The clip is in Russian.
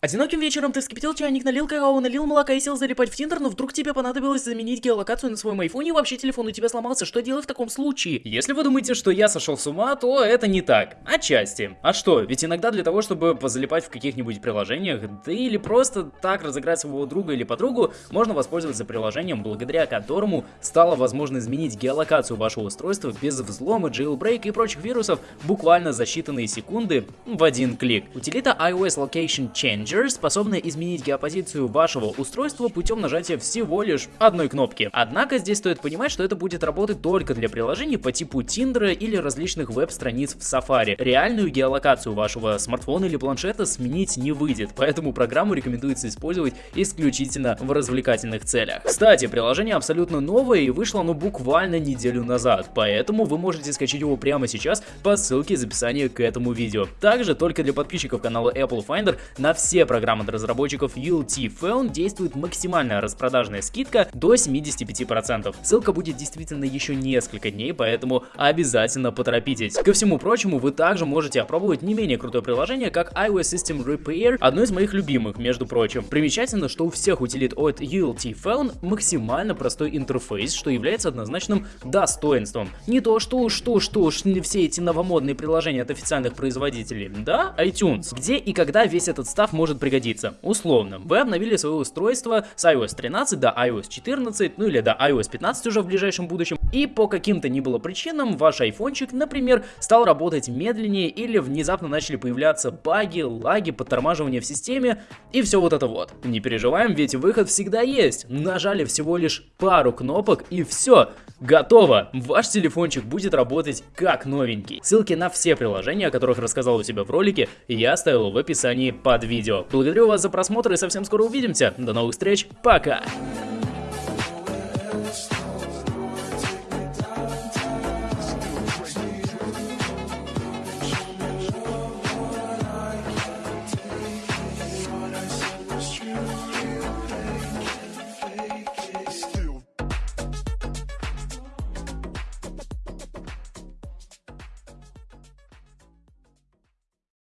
Одиноким вечером ты вскипятил чайник, налил какао, налил молока и сел залипать в Тиндер, но вдруг тебе понадобилось заменить геолокацию на своем айфоне и вообще телефон у тебя сломался. Что делать в таком случае? Если вы думаете, что я сошел с ума, то это не так. Отчасти. А что? Ведь иногда для того, чтобы позалипать в каких-нибудь приложениях, да или просто так разыграть своего друга или подругу, можно воспользоваться приложением, благодаря которому стало возможно изменить геолокацию вашего устройства без взлома, jailbreak и прочих вирусов буквально за считанные секунды в один клик. Утилита iOS Location Change Messenger способна изменить геопозицию вашего устройства путем нажатия всего лишь одной кнопки. Однако здесь стоит понимать, что это будет работать только для приложений по типу Tinder или различных веб-страниц в Safari. Реальную геолокацию вашего смартфона или планшета сменить не выйдет, поэтому программу рекомендуется использовать исключительно в развлекательных целях. Кстати, приложение абсолютно новое и вышло оно буквально неделю назад, поэтому вы можете скачать его прямо сейчас по ссылке из описания к этому видео. Также только для подписчиков канала Apple Finder на все все программы от разработчиков ULT Phone действует максимальная распродажная скидка до 75%. Ссылка будет действительно еще несколько дней, поэтому обязательно поторопитесь. Ко всему прочему, вы также можете опробовать не менее крутое приложение, как iOS System Repair, одно из моих любимых, между прочим. Примечательно, что у всех утилит от ULT Phone максимально простой интерфейс, что является однозначным достоинством. Не то что уж, что что уж все эти новомодные приложения от официальных производителей, да, iTunes, где и когда весь этот став может может пригодиться. Условно, вы обновили свое устройство с iOS 13 до iOS 14, ну или до iOS 15 уже в ближайшем будущем, и по каким-то ни было причинам ваш айфончик, например, стал работать медленнее или внезапно начали появляться баги, лаги, подтормаживания в системе и все вот это вот. Не переживаем, ведь выход всегда есть. Нажали всего лишь пару кнопок и все. Готово! Ваш телефончик будет работать как новенький. Ссылки на все приложения, о которых рассказал у себя в ролике, я оставил в описании под видео. Благодарю вас за просмотр и совсем скоро увидимся. До новых встреч, пока!